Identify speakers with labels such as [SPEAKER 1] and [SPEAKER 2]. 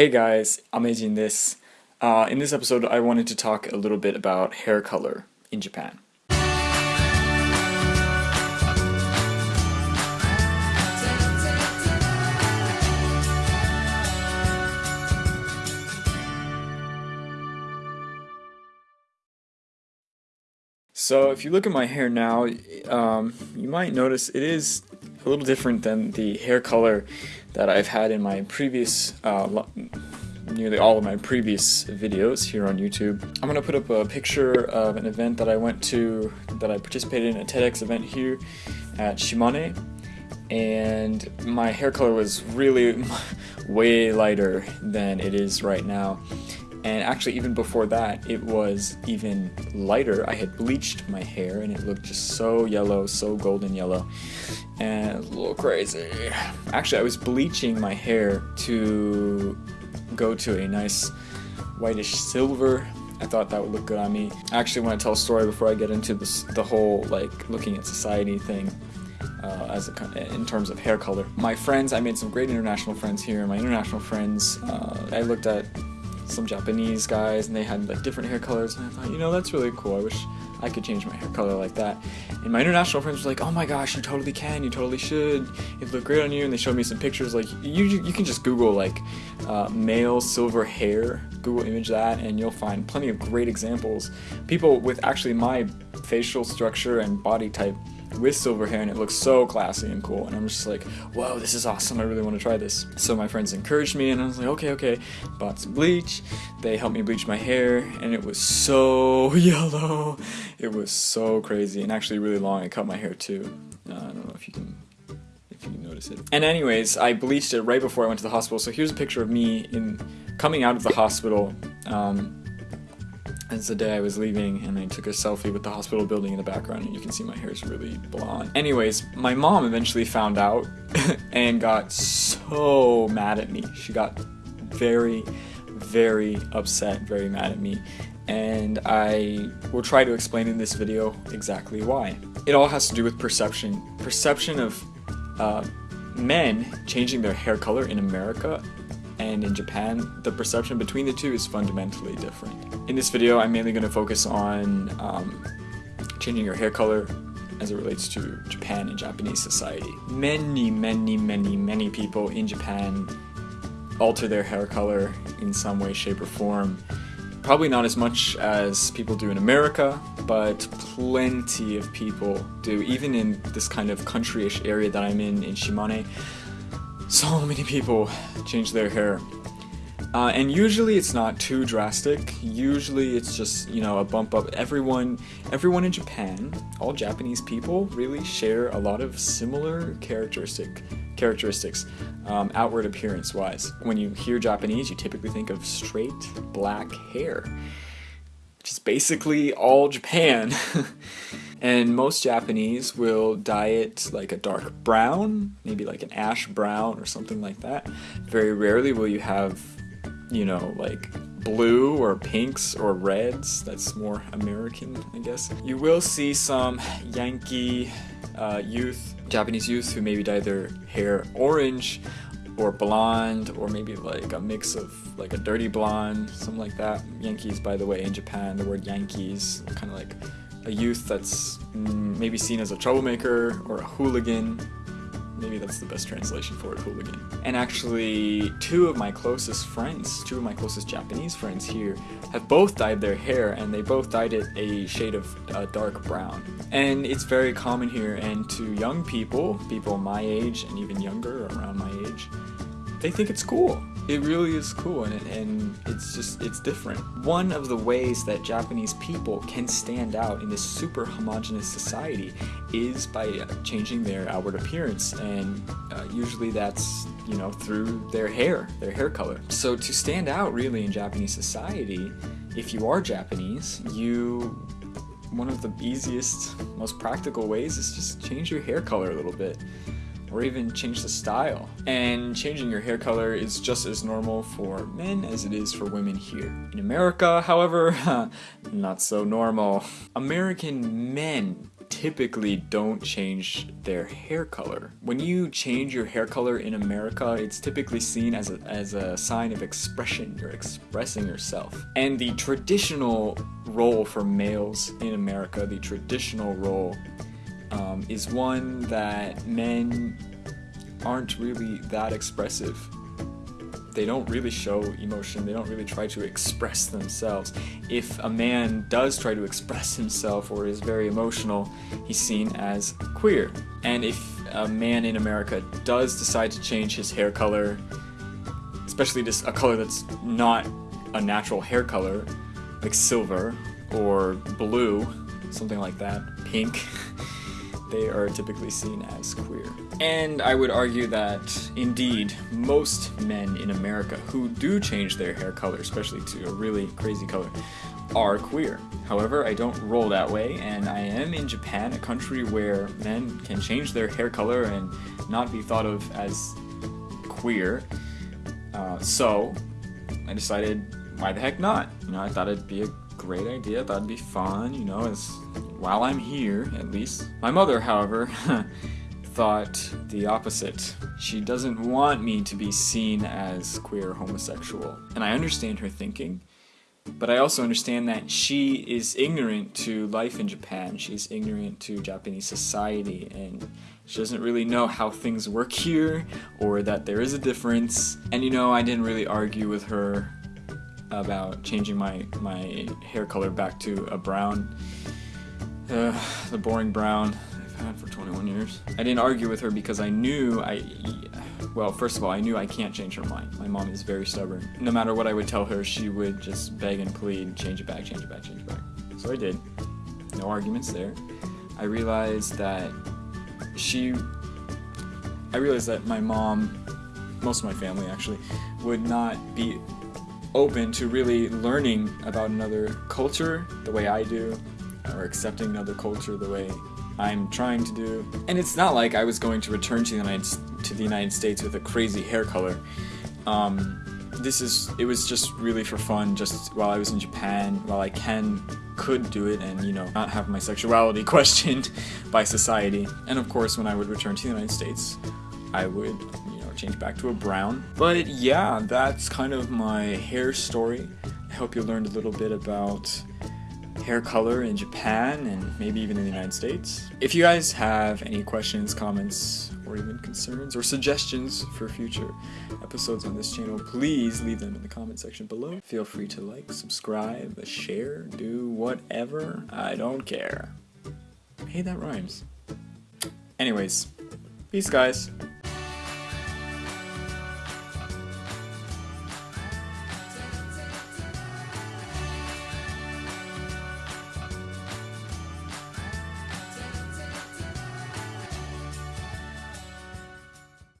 [SPEAKER 1] Hey guys, Amazing this. Uh, in this episode, I wanted to talk a little bit about hair color in Japan. So if you look at my hair now, um, you might notice it is a little different than the hair color that I've had in my previous, uh, nearly all of my previous videos here on YouTube. I'm gonna put up a picture of an event that I went to, that I participated in, a TEDx event here at Shimane, and my hair color was really way lighter than it is right now and actually even before that it was even lighter. I had bleached my hair and it looked just so yellow so golden yellow. And a little crazy. Actually I was bleaching my hair to go to a nice whitish silver. I thought that would look good on me. I actually want to tell a story before I get into this the whole like looking at society thing uh, as a, in terms of hair color. My friends, I made some great international friends here. My international friends, uh, I looked at some Japanese guys and they had like different hair colors and I thought, you know, that's really cool. I wish I could change my hair color like that. And my international friends were like, oh my gosh, you totally can, you totally should. It look great on you. And they showed me some pictures. Like you, you can just Google like uh, male silver hair, Google image that, and you'll find plenty of great examples. People with actually my facial structure and body type with silver hair and it looks so classy and cool. And I'm just like whoa this is awesome. I really want to try this. So my friends encouraged me and I was like okay okay. Bought some bleach. They helped me bleach my hair and it was so yellow. It was so crazy and actually really long. I cut my hair too. Uh, I don't know if you can if you notice it. And anyways I bleached it right before I went to the hospital. So here's a picture of me in coming out of the hospital um, it's the day I was leaving and I took a selfie with the hospital building in the background and you can see my hair is really blonde. Anyways, my mom eventually found out and got so mad at me. She got very, very upset, very mad at me. And I will try to explain in this video exactly why. It all has to do with perception. Perception of uh, men changing their hair color in America and in Japan, the perception between the two is fundamentally different. In this video, I'm mainly going to focus on um, changing your hair color as it relates to Japan and Japanese society. Many, many, many, many people in Japan alter their hair color in some way, shape, or form. Probably not as much as people do in America, but plenty of people do, even in this kind of countryish area that I'm in, in Shimane so many people change their hair. Uh, and usually it's not too drastic. Usually it's just, you know, a bump up. Everyone, everyone in Japan, all Japanese people really share a lot of similar characteristic characteristics, um, outward appearance wise. When you hear Japanese, you typically think of straight black hair. Which is basically all Japan. And most Japanese will dye it like a dark brown, maybe like an ash brown or something like that. Very rarely will you have, you know, like blue or pinks or reds. That's more American, I guess. You will see some Yankee uh, youth, Japanese youth who maybe dye their hair orange or blonde or maybe like a mix of like a dirty blonde, something like that. Yankees, by the way, in Japan, the word Yankees kind of like a youth that's mm, maybe seen as a troublemaker or a hooligan. Maybe that's the best translation for it, hooligan. And actually, two of my closest friends, two of my closest Japanese friends here, have both dyed their hair and they both dyed it a shade of uh, dark brown. And it's very common here and to young people, people my age and even younger, around my age, they think it's cool. It really is cool and, and it's just, it's different. One of the ways that Japanese people can stand out in this super homogenous society is by changing their outward appearance and uh, usually that's, you know, through their hair, their hair color. So to stand out really in Japanese society, if you are Japanese, you one of the easiest, most practical ways is just change your hair color a little bit or even change the style. And changing your hair color is just as normal for men as it is for women here. In America, however, not so normal. American men typically don't change their hair color. When you change your hair color in America, it's typically seen as a, as a sign of expression. You're expressing yourself. And the traditional role for males in America, the traditional role, um, is one that men aren't really that expressive they don't really show emotion, they don't really try to express themselves. If a man does try to express himself or is very emotional, he's seen as queer. And if a man in America does decide to change his hair color, especially just a color that's not a natural hair color, like silver or blue, something like that, pink, they are typically seen as queer. And I would argue that, indeed, most men in America who do change their hair color, especially to a really crazy color, are queer. However, I don't roll that way, and I am in Japan, a country where men can change their hair color and not be thought of as queer. Uh, so, I decided, why the heck not? You know, I thought it'd be a great idea, it'd be fun, you know, as while I'm here, at least. My mother, however, thought the opposite. She doesn't want me to be seen as queer homosexual. And I understand her thinking, but I also understand that she is ignorant to life in Japan. She's ignorant to Japanese society and she doesn't really know how things work here or that there is a difference. And you know, I didn't really argue with her about changing my, my hair color back to a brown. Uh, the boring brown I've had for 21 years. I didn't argue with her because I knew I, well, first of all, I knew I can't change her mind. My mom is very stubborn. No matter what I would tell her, she would just beg and plead, change it back, change it back, change it back. So I did. No arguments there. I realized that she, I realized that my mom, most of my family actually, would not be open to really learning about another culture the way I do, or accepting another culture the way I'm trying to do. And it's not like I was going to return to the United, to the United States with a crazy hair color. Um, this is, it was just really for fun, just while I was in Japan, while I can, could do it and, you know, not have my sexuality questioned by society. And of course, when I would return to the United States, I would, know, change back to a brown. But yeah, that's kind of my hair story. I hope you learned a little bit about hair color in Japan and maybe even in the United States. If you guys have any questions, comments, or even concerns or suggestions for future episodes on this channel, please leave them in the comment section below. Feel free to like, subscribe, share, do whatever. I don't care. Hey, that rhymes. Anyways, peace guys.